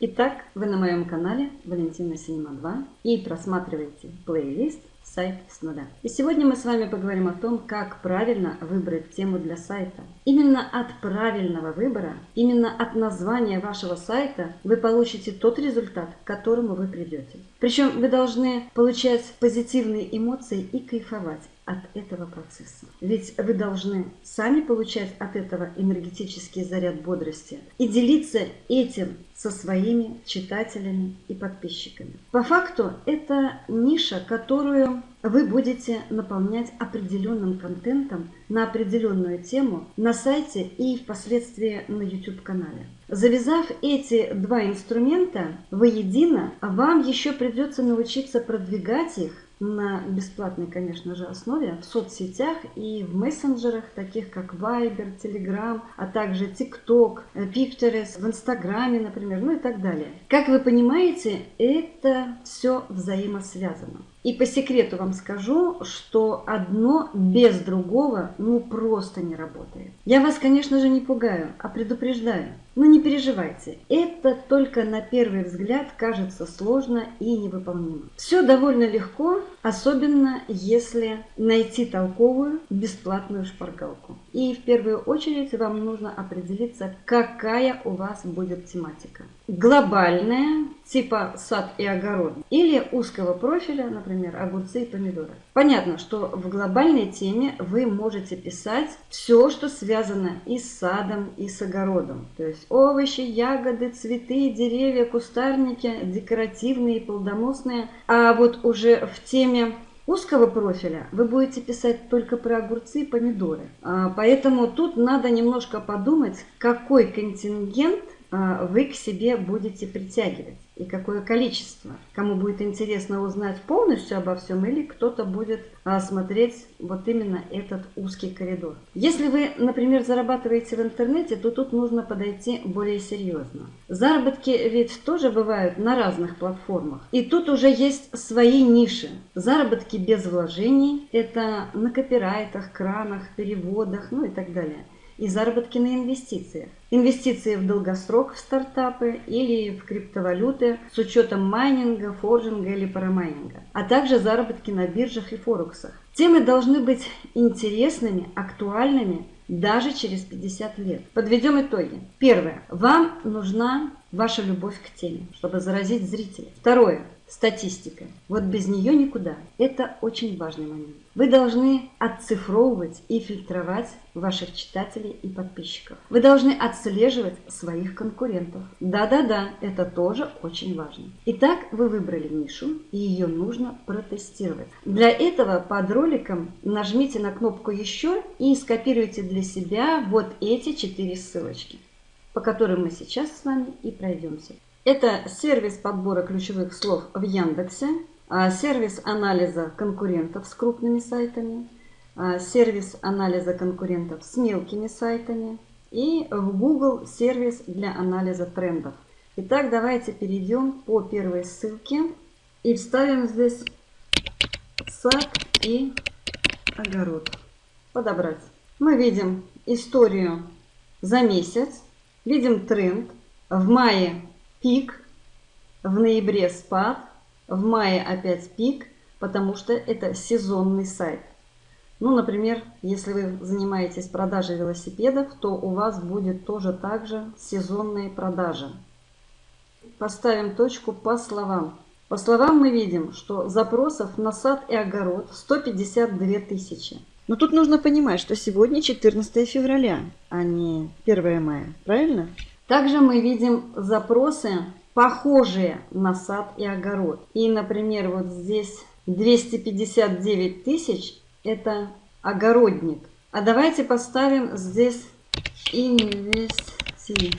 Итак, вы на моем канале Валентина Синема 2 и просматриваете плейлист «Сайт с нуля». И сегодня мы с вами поговорим о том, как правильно выбрать тему для сайта. Именно от правильного выбора, именно от названия вашего сайта вы получите тот результат, к которому вы придете. Причем вы должны получать позитивные эмоции и кайфовать от этого процесса. Ведь вы должны сами получать от этого энергетический заряд бодрости и делиться этим со своими читателями и подписчиками. По факту это ниша, которую вы будете наполнять определенным контентом на определенную тему на сайте и впоследствии на YouTube-канале. Завязав эти два инструмента воедино, вам еще придется научиться продвигать их на бесплатной, конечно же, основе в соцсетях и в мессенджерах, таких как Viber, Telegram, а также TikTok, Pinterest, в Инстаграме, например, ну и так далее. Как вы понимаете, это все взаимосвязано. И по секрету вам скажу, что одно без другого ну просто не работает. Я вас, конечно же, не пугаю, а предупреждаю. Но не переживайте, это только на первый взгляд кажется сложно и невыполнимо. Все довольно легко, особенно если найти толковую бесплатную шпаргалку. И в первую очередь вам нужно определиться, какая у вас будет тематика. Глобальная, типа сад и огород, или узкого профиля, например, огурцы и помидоры. Понятно, что в глобальной теме вы можете писать все, что связано и с садом, и с огородом. То есть овощи, ягоды, цветы, деревья, кустарники, декоративные, плодоносные. А вот уже в теме узкого профиля вы будете писать только про огурцы и помидоры. А, поэтому тут надо немножко подумать, какой контингент а, вы к себе будете притягивать и какое количество. Кому будет интересно узнать полностью обо всем или кто-то будет а, смотреть вот именно этот узкий коридор. Если вы, например, зарабатываете в интернете, то тут нужно подойти более серьезно. Заработки ведь тоже бывают на разных платформах. И тут уже есть свои ниши. Заработки без вложений – это на копирайтах, кранах, переводах, ну и так далее и заработки на инвестициях. Инвестиции в долгосрок в стартапы или в криптовалюты с учетом майнинга, форжинга или парамайнинга, а также заработки на биржах и форексах. Темы должны быть интересными, актуальными даже через 50 лет. Подведем итоги. Первое. Вам нужна ваша любовь к теме, чтобы заразить зрителей. Второе статистика. Вот без нее никуда. Это очень важный момент. Вы должны отцифровывать и фильтровать ваших читателей и подписчиков. Вы должны отслеживать своих конкурентов. Да-да-да, это тоже очень важно. Итак, вы выбрали нишу, и ее нужно протестировать. Для этого под роликом нажмите на кнопку «Еще» и скопируйте для себя вот эти четыре ссылочки, по которым мы сейчас с вами и пройдемся. Это сервис подбора ключевых слов в Яндексе, а, сервис анализа конкурентов с крупными сайтами, а, сервис анализа конкурентов с мелкими сайтами и в Google сервис для анализа трендов. Итак, давайте перейдем по первой ссылке и вставим здесь сад и огород. Подобрать. Мы видим историю за месяц, видим тренд. В мае пик, в ноябре спад, в мае опять пик, потому что это сезонный сайт. Ну, например, если вы занимаетесь продажей велосипедов, то у вас будет тоже также сезонные продажи. Поставим точку по словам. По словам мы видим, что запросов на сад и огород 152 тысячи. Но тут нужно понимать, что сегодня 14 февраля, а не 1 мая, правильно? Также мы видим запросы, похожие на сад и огород. И, например, вот здесь 259 тысяч – это огородник. А давайте поставим здесь инвестиции.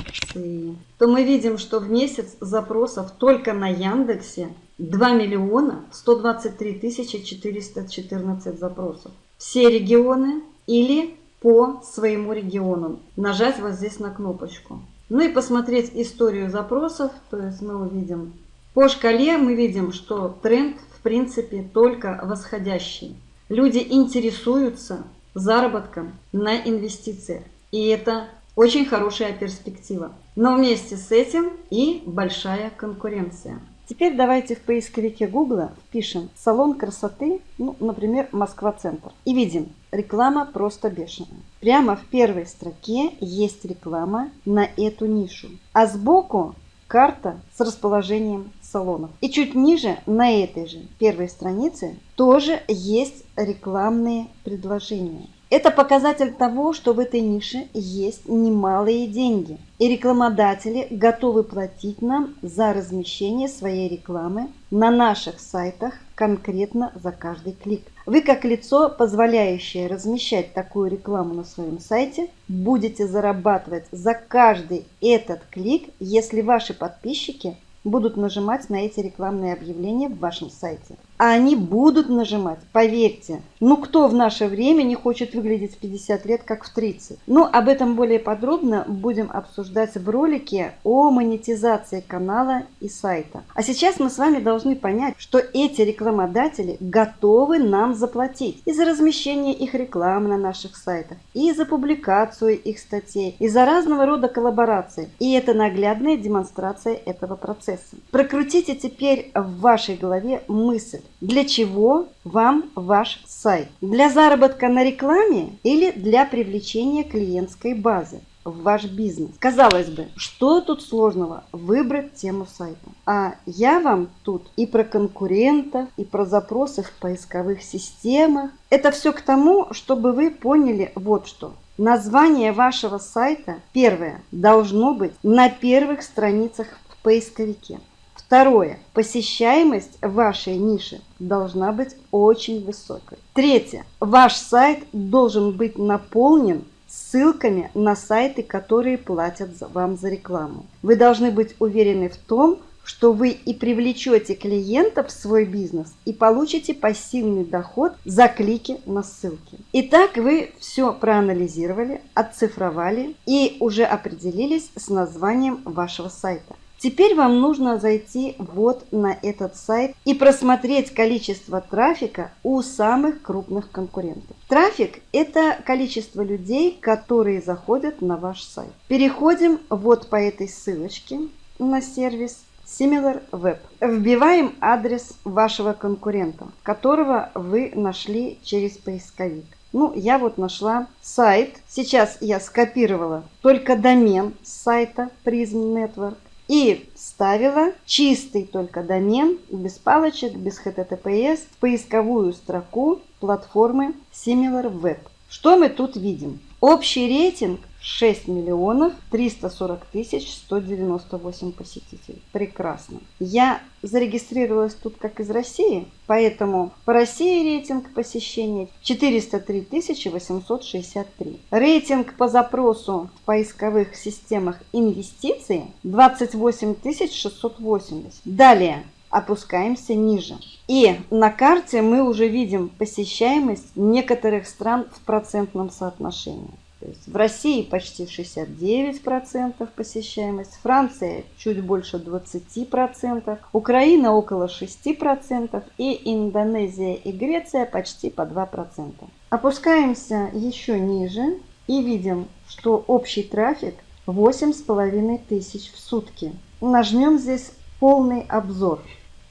То мы видим, что в месяц запросов только на Яндексе 2 миллиона 123 тысячи 414 запросов. Все регионы или по своему региону. Нажать вот здесь на кнопочку. Ну и посмотреть историю запросов, то есть мы увидим по шкале, мы видим, что тренд в принципе только восходящий. Люди интересуются заработком на инвестициях. И это очень хорошая перспектива. Но вместе с этим и большая конкуренция. Теперь давайте в поисковике Гугла впишем салон красоты, ну, например, Москва-центр. И видим, реклама просто бешеная. Прямо в первой строке есть реклама на эту нишу. А сбоку карта с расположением салонов. И чуть ниже, на этой же первой странице, тоже есть рекламные предложения. Это показатель того, что в этой нише есть немалые деньги. И рекламодатели готовы платить нам за размещение своей рекламы на наших сайтах конкретно за каждый клик. Вы как лицо, позволяющее размещать такую рекламу на своем сайте, будете зарабатывать за каждый этот клик, если ваши подписчики будут нажимать на эти рекламные объявления в вашем сайте. А они будут нажимать, поверьте. Ну кто в наше время не хочет выглядеть в 50 лет, как в 30? Ну, об этом более подробно будем обсуждать в ролике о монетизации канала и сайта. А сейчас мы с вами должны понять, что эти рекламодатели готовы нам заплатить и за размещение их рекламы на наших сайтах, и за публикацию их статей, и за разного рода коллаборации. И это наглядная демонстрация этого процесса. Прокрутите теперь в вашей голове мысль, для чего вам ваш сайт? Для заработка на рекламе или для привлечения клиентской базы? в ваш бизнес. Казалось бы, что тут сложного выбрать тему сайта? А я вам тут и про конкурентов, и про запросы в поисковых системах. Это все к тому, чтобы вы поняли вот что. Название вашего сайта, первое, должно быть на первых страницах в поисковике. Второе. Посещаемость вашей ниши должна быть очень высокой. Третье. Ваш сайт должен быть наполнен ссылками на сайты, которые платят вам за рекламу. Вы должны быть уверены в том, что вы и привлечете клиентов в свой бизнес и получите пассивный доход за клики на ссылки. Итак, вы все проанализировали, отцифровали и уже определились с названием вашего сайта. Теперь вам нужно зайти вот на этот сайт и просмотреть количество трафика у самых крупных конкурентов. Трафик – это количество людей, которые заходят на ваш сайт. Переходим вот по этой ссылочке на сервис SimilarWeb. Вбиваем адрес вашего конкурента, которого вы нашли через поисковик. Ну, я вот нашла сайт. Сейчас я скопировала только домен сайта Prism Network и ставила чистый только домен, без палочек, без HTTPS, в поисковую строку платформы SimilarWeb. Что мы тут видим? Общий рейтинг 6 миллионов 340 тысяч 198 посетителей. Прекрасно. Я зарегистрировалась тут как из России, поэтому по России рейтинг посещения 403 тысячи 863. Рейтинг по запросу в поисковых системах инвестиций 28 тысяч 680. Далее опускаемся ниже. И на карте мы уже видим посещаемость некоторых стран в процентном соотношении. То есть в России почти 69% посещаемость, Франция чуть больше 20%, Украина около 6% и Индонезия и Греция почти по 2%. Опускаемся еще ниже и видим, что общий трафик 8,5 тысяч в сутки. Нажмем здесь полный обзор.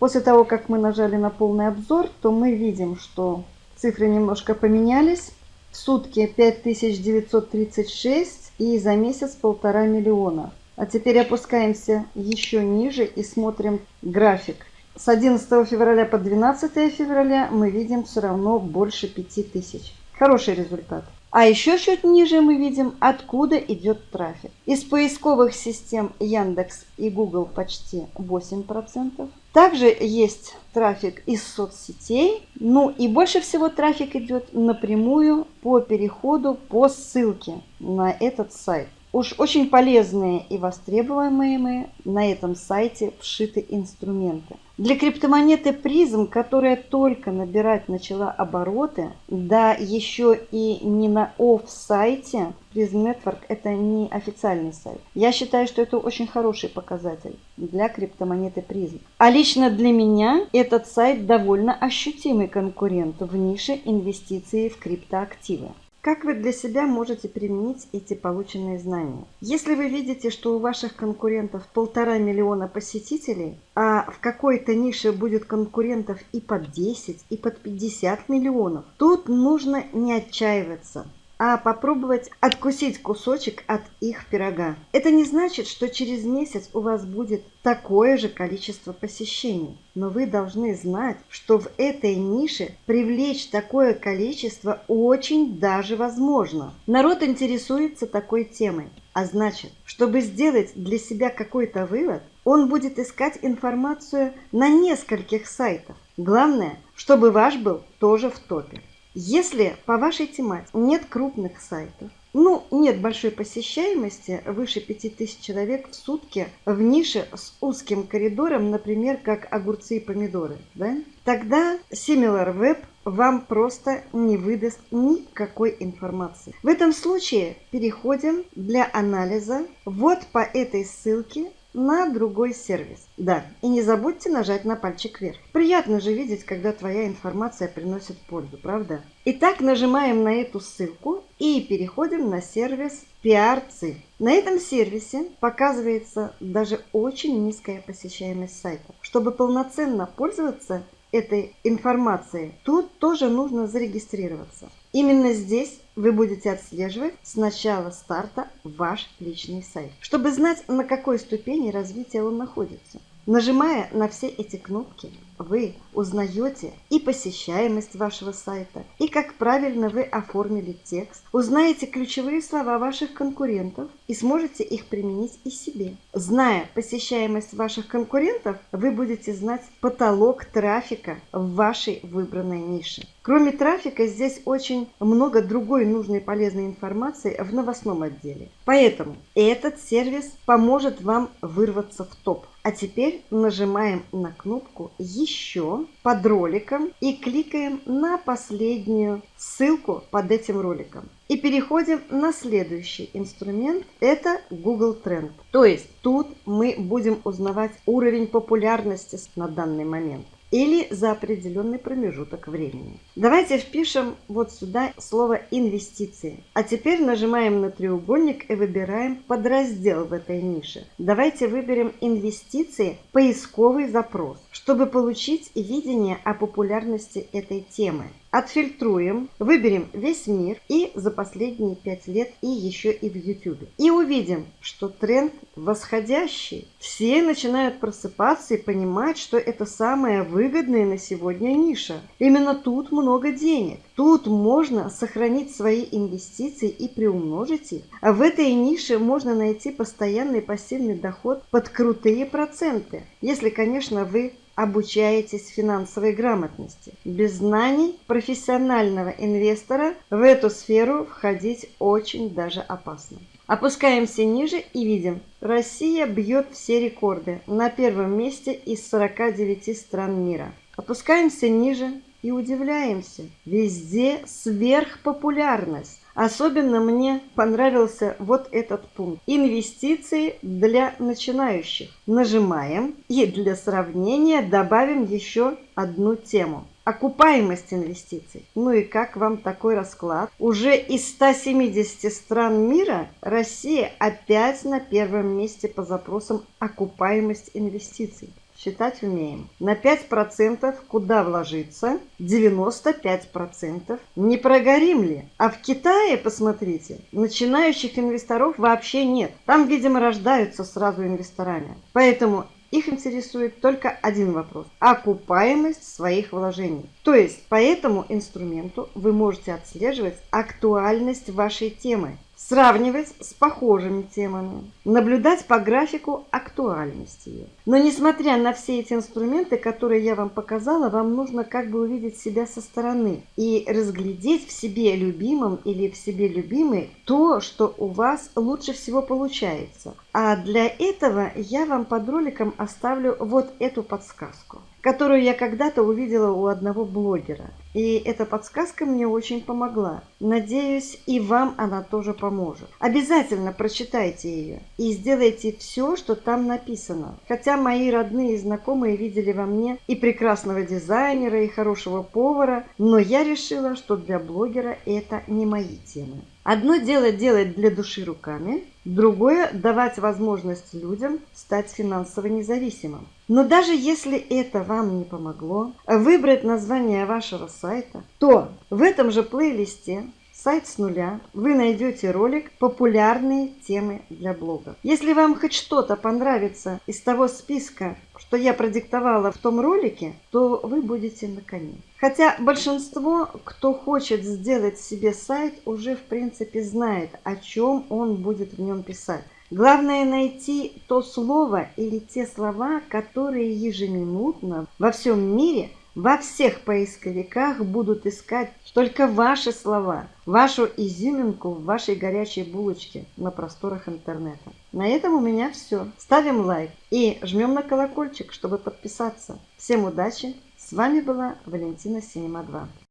После того, как мы нажали на полный обзор, то мы видим, что цифры немножко поменялись. В сутки 5936 и за месяц полтора миллиона. А теперь опускаемся еще ниже и смотрим график. С 11 февраля по 12 февраля мы видим все равно больше 5000. Хороший результат. А еще чуть ниже мы видим, откуда идет трафик. Из поисковых систем Яндекс и Google почти 8%. Также есть трафик из соцсетей. Ну и больше всего трафик идет напрямую по переходу по ссылке на этот сайт. Уж очень полезные и востребуемые мы на этом сайте вшиты инструменты. Для криптомонеты призм, которая только набирать начала обороты, да еще и не на оф-сайте, Prism Network это не официальный сайт. Я считаю, что это очень хороший показатель для криптомонеты призм. А лично для меня этот сайт довольно ощутимый конкурент в нише инвестиций в криптоактивы. Как вы для себя можете применить эти полученные знания? Если вы видите, что у ваших конкурентов полтора миллиона посетителей, а в какой-то нише будет конкурентов и под 10, и под 50 миллионов, тут нужно не отчаиваться а попробовать откусить кусочек от их пирога. Это не значит, что через месяц у вас будет такое же количество посещений. Но вы должны знать, что в этой нише привлечь такое количество очень даже возможно. Народ интересуется такой темой. А значит, чтобы сделать для себя какой-то вывод, он будет искать информацию на нескольких сайтах. Главное, чтобы ваш был тоже в топе. Если по вашей тематике нет крупных сайтов, ну, нет большой посещаемости, выше 5000 человек в сутки в нише с узким коридором, например, как огурцы и помидоры, да? Тогда SimilarWeb вам просто не выдаст никакой информации. В этом случае переходим для анализа вот по этой ссылке на другой сервис. Да, и не забудьте нажать на пальчик вверх. Приятно же видеть, когда твоя информация приносит пользу, правда? Итак, нажимаем на эту ссылку и переходим на сервис PRC. На этом сервисе показывается даже очень низкая посещаемость сайта. Чтобы полноценно пользоваться этой информацией, тут тоже нужно зарегистрироваться. Именно здесь вы будете отслеживать с начала старта ваш личный сайт, чтобы знать, на какой ступени развития он находится. Нажимая на все эти кнопки, вы узнаете и посещаемость вашего сайта, и как правильно вы оформили текст, узнаете ключевые слова ваших конкурентов и сможете их применить и себе. Зная посещаемость ваших конкурентов, вы будете знать потолок трафика в вашей выбранной нише. Кроме трафика, здесь очень много другой нужной полезной информации в новостном отделе. Поэтому этот сервис поможет вам вырваться в топ. А теперь нажимаем на кнопку «Еще» под роликом и кликаем на последнюю ссылку под этим роликом. И переходим на следующий инструмент. Это Google Trend. То есть тут мы будем узнавать уровень популярности на данный момент или за определенный промежуток времени. Давайте впишем вот сюда слово «инвестиции». А теперь нажимаем на треугольник и выбираем подраздел в этой нише. Давайте выберем «Инвестиции. Поисковый запрос», чтобы получить видение о популярности этой темы. Отфильтруем, выберем весь мир и за последние пять лет и еще и в YouTube. И увидим, что тренд восходящий. Все начинают просыпаться и понимать, что это самая выгодная на сегодня ниша. Именно тут много денег. Тут можно сохранить свои инвестиции и приумножить их. А в этой нише можно найти постоянный пассивный доход под крутые проценты. Если, конечно, вы обучаетесь финансовой грамотности. Без знаний профессионального инвестора в эту сферу входить очень даже опасно. Опускаемся ниже и видим, Россия бьет все рекорды на первом месте из 49 стран мира. Опускаемся ниже и удивляемся. Везде сверхпопулярность. Особенно мне понравился вот этот пункт. Инвестиции для начинающих. Нажимаем и для сравнения добавим еще одну тему. Окупаемость инвестиций. Ну и как вам такой расклад? Уже из 170 стран мира Россия опять на первом месте по запросам окупаемость инвестиций считать умеем. На 5% куда вложиться? 95%. Не прогорим ли? А в Китае, посмотрите, начинающих инвесторов вообще нет. Там, видимо, рождаются сразу инвесторами. Поэтому их интересует только один вопрос – окупаемость своих вложений. То есть по этому инструменту вы можете отслеживать актуальность вашей темы сравнивать с похожими темами, наблюдать по графику актуальности ее. Но несмотря на все эти инструменты, которые я вам показала, вам нужно как бы увидеть себя со стороны и разглядеть в себе любимом или в себе любимой то, что у вас лучше всего получается. А для этого я вам под роликом оставлю вот эту подсказку. которую я когда-то увидела у одного блогера. И эта подсказка мне очень помогла. Надеюсь, и вам она тоже поможет. Обязательно прочитайте ее и сделайте все, что там написано. Хотя мои родные и знакомые видели во мне и прекрасного дизайнера, и хорошего повара, но я решила, что для блогера это не мои темы. Одно дело делать для души руками, другое – давать возможность людям стать финансово независимым. Но даже если это вам не помогло выбрать название вашего сайта, то в этом же плейлисте сайт с нуля, вы найдете ролик «Популярные темы для блога». Если вам хоть что-то понравится из того списка, что я продиктовала в том ролике, то вы будете на коне. Хотя большинство, кто хочет сделать себе сайт, уже в принципе знает, о чем он будет в нем писать. Главное найти то слово или те слова, которые ежеминутно во всем мире – во всех поисковиках будут искать только ваши слова, вашу изюминку в вашей горячей булочке на просторах интернета. На этом у меня все. Ставим лайк и жмем на колокольчик, чтобы подписаться. Всем удачи! С вами была Валентина Синема 2.